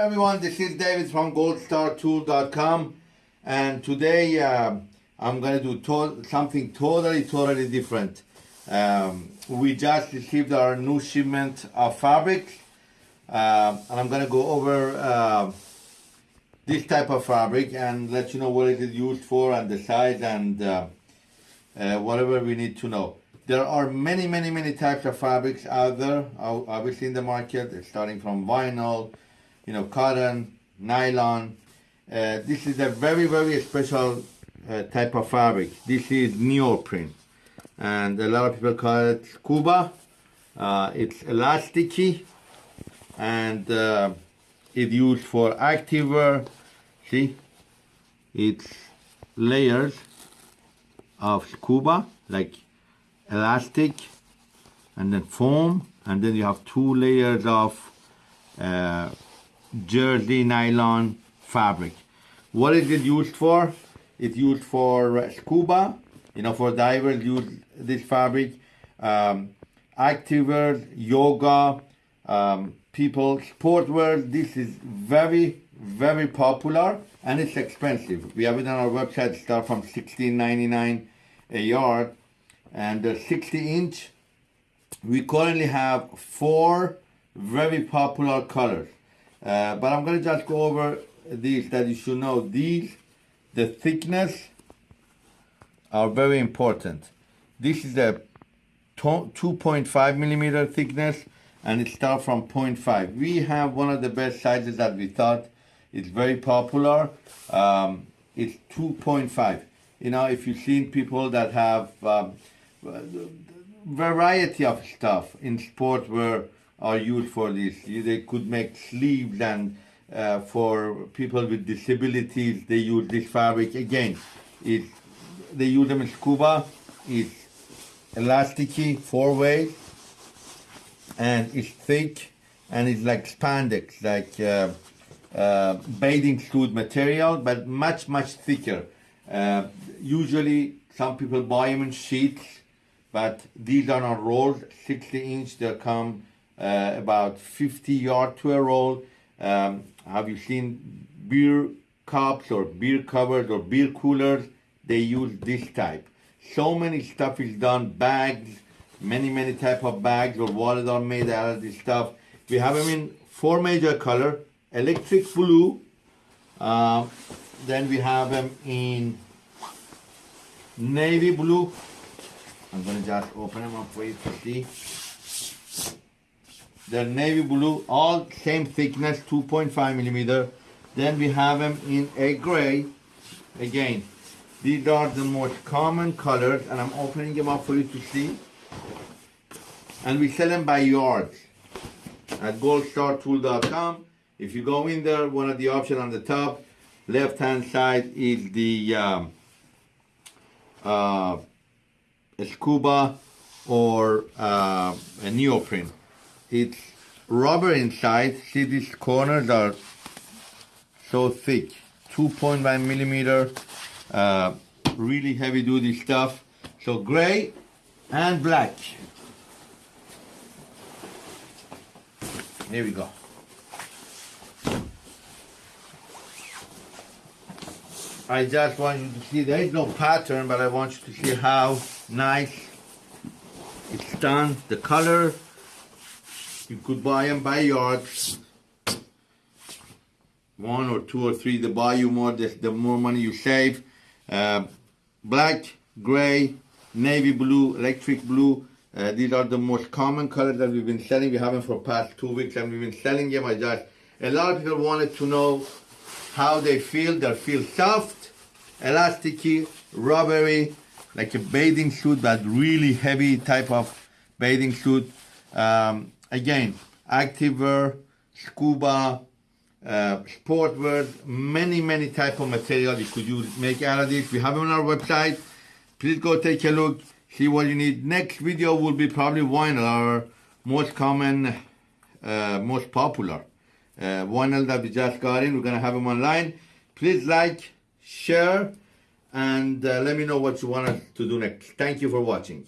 everyone, this is David from goldstartool.com and today uh, I'm going to do to something totally, totally different. Um, we just received our new shipment of fabric uh, and I'm going to go over uh, this type of fabric and let you know what it is used for and the size and uh, uh, whatever we need to know. There are many, many, many types of fabrics out there, obviously in the market, starting from vinyl, you know, cotton, nylon. Uh, this is a very, very special uh, type of fabric. This is neoprene. And a lot of people call it scuba. Uh, it's elasticy and uh, it's used for activewear. See, it's layers of scuba, like elastic, and then foam, and then you have two layers of uh, jersey nylon fabric. What is it used for? It's used for scuba, you know, for divers use this fabric. Um, activewear, yoga, um, people, sportwear. This is very, very popular and it's expensive. We have it on our website, start from $16.99 a yard. And the 60 inch, we currently have four very popular colors. Uh, but I'm gonna just go over these that you should know. These, the thickness are very important. This is a 2.5 millimeter thickness and it starts from 0.5. We have one of the best sizes that we thought it's very popular. Um, it's 2.5. You know, if you've seen people that have um, variety of stuff in sport where are used for this. They could make sleeves and uh, for people with disabilities, they use this fabric. Again, it, they use them in scuba. It's elasticy, four way, and it's thick, and it's like spandex, like uh, uh, bathing suit material, but much, much thicker. Uh, usually, some people buy them in sheets, but these are not rolls, 60 inch, they come uh, about 50 yard to a roll. Um, have you seen beer cups or beer covers or beer coolers? They use this type. So many stuff is done, bags, many, many type of bags or wallets are made out of this stuff. We have them in four major color, electric blue, uh, then we have them in navy blue. I'm gonna just open them up for you to see. They're navy blue, all same thickness, 2.5 millimeter. Then we have them in a gray. Again, these are the most common colors, and I'm opening them up for you to see. And we sell them by yards at goldstartool.com. If you go in there, one of the options on the top, left-hand side is the um, uh, scuba or uh, a neoprene. It's rubber inside. See these corners are so thick. 2.1 millimeter, uh, really heavy duty stuff. So gray and black. Here we go. I just want you to see, there is no pattern, but I want you to see how nice it's done. The color, you could buy them by yards. One or two or three, the buy you more, the, the more money you save. Uh, black, gray, navy blue, electric blue. Uh, these are the most common colors that we've been selling. We have them for past two weeks and we've been selling them. I just, a lot of people wanted to know how they feel. They feel soft, elasticy, rubbery, like a bathing suit, but really heavy type of bathing suit. Um, again, activewear, scuba, uh, sportwear, many, many type of material you could use, make out of this. We have it on our website. Please go take a look, see what you need. Next video will be probably vinyl, our most common, uh, most popular uh, vinyl that we just got in. We're gonna have them online. Please like, share, and uh, let me know what you want to do next. Thank you for watching.